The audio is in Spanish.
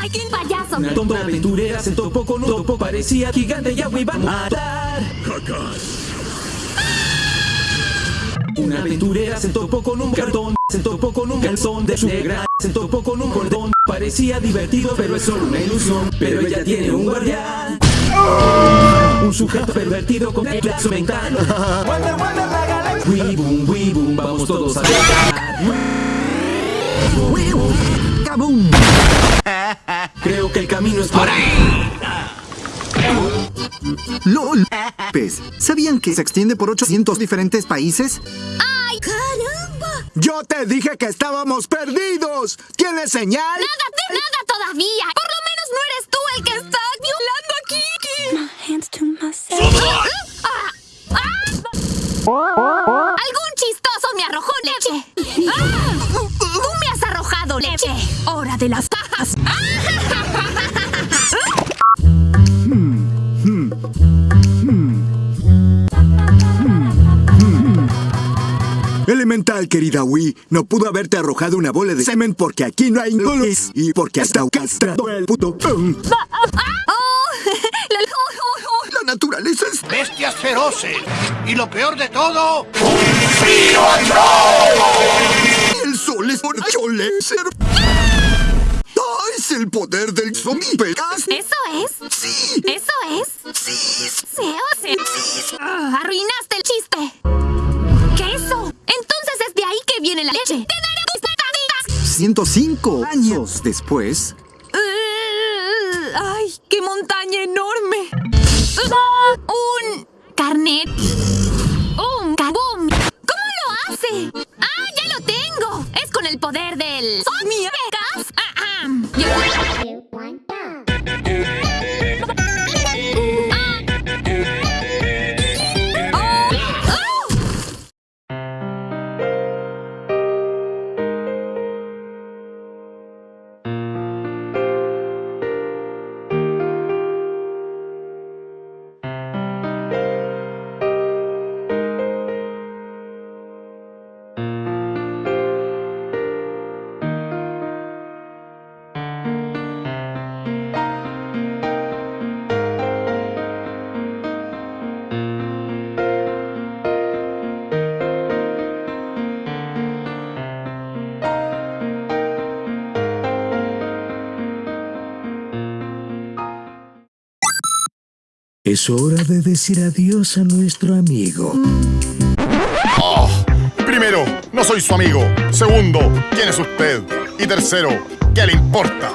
¡Ay, qué payaso! Una tonta aventurera se topó con un topo, parecía gigante y agua iba a matar. Una aventurera se topó con un cartón, se topó con un calzón de su negra, se topó con un cordón. Parecía divertido, pero es solo una ilusión. Pero ella tiene un guardián. Un sujeto pervertido con clase mental. Weeboom, weeboom, vamos todos a cantar. ¡Kabum! Creo que el camino es por ahí. ¡Lol! Pez, ¿sabían que se extiende por 800 diferentes países? ¡Ay, caramba! ¡Yo te dije que estábamos perdidos! ¿Tienes señal? ¡Nada, nada todavía! Por lo menos no eres tú el que está violando a Kiki. hands to myself. Ah, ah. ¡Algún de las cajas! Elemental, querida Wii, no pudo haberte arrojado una bola de semen porque aquí no hay goles y porque hasta castrado el puto. La- naturaleza es... bestias feroces. Y lo peor de todo, El sol es por cholecer. ¡Ah, es el poder del zombie! ¿Pegas? ¿Eso es? Sí, ¿Eso es? sí, ¿Sí o sí? Ah, arruinaste el chiste. ¿Qué eso? Entonces es de ahí que viene la leche. ¡Te daré tus pataditas! 105 años después... Uh, ¡Ay, qué montaña enorme! Un carnet. Un kaboom. ¿Cómo lo hace? ¡Ah, ya lo tengo! Es con el poder del... ¡Mi Es hora de decir adiós a nuestro amigo. Primero, no soy su amigo. Segundo, ¿quién es usted? Y tercero, ¿qué le importa?